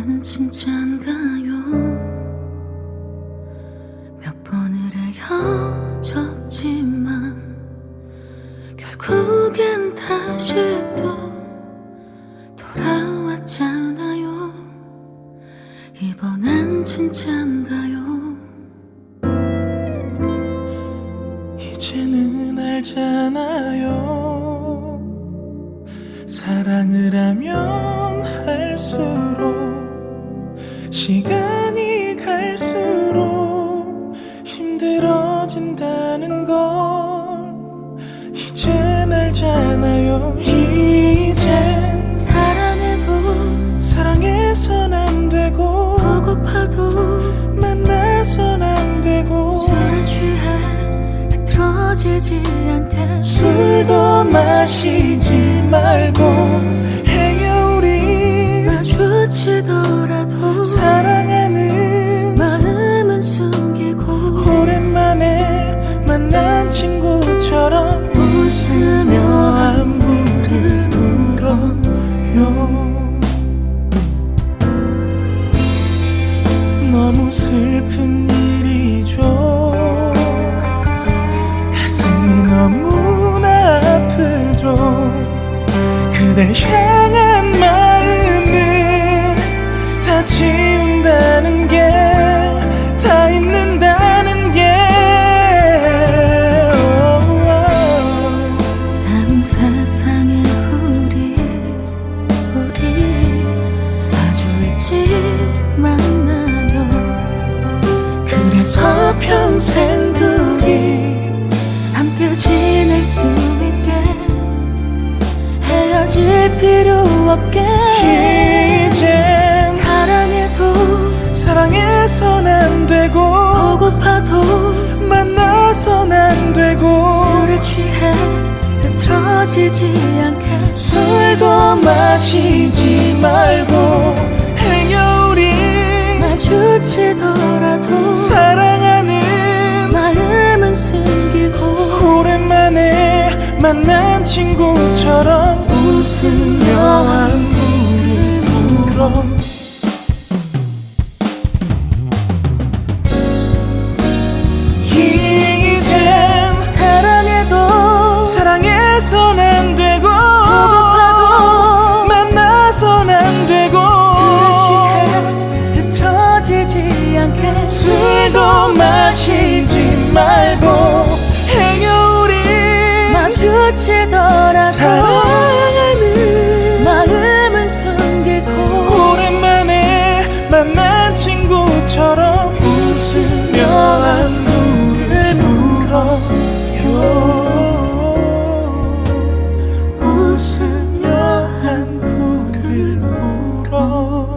이번엔 진짠가요. 몇 번을 헤어졌지만 결국엔 다시 또 돌아왔잖아요. 이번엔 진짠가요. 이제는 알잖아요. 사랑을 하면 할수록 시간이 갈수록 힘들어진다는 걸 이젠 알잖아요. 이젠 사랑해도 사랑해선 안 되고 보고파도 만나선 안 되고 술에 취해 흐트러지지 않게 술도 마시지 말고 행여 우리 마주치더라도 사랑하는 마음은 숨기고 오랜만에 만난 친구처럼 웃으며 안부를 물어요. 너무 슬픈 일이죠. 가슴이 너무나 아프죠. 그댈 향 평생 둘이 함께 지낼 수 있게 헤어질 필요 없게 이젠 사랑해도 사랑해선 안 되고 보고파도 만나선 안 되고 술에 취해 흐트러지지 않게 술도 마시지 말고 행여 우리 마주치더라도 만난 친구처럼 웃으며 안부를 물어. 이젠 사랑해도 사랑해선 안 되고 보고파도 만나선 안 되고 술에 취해 흐트러지지 않게 술도 마시 지더라도 사랑하는 마음은 숨기고 오랜만에 만난 친구처럼 웃으며 안부를 물어요. 웃으며 안부를 물어요.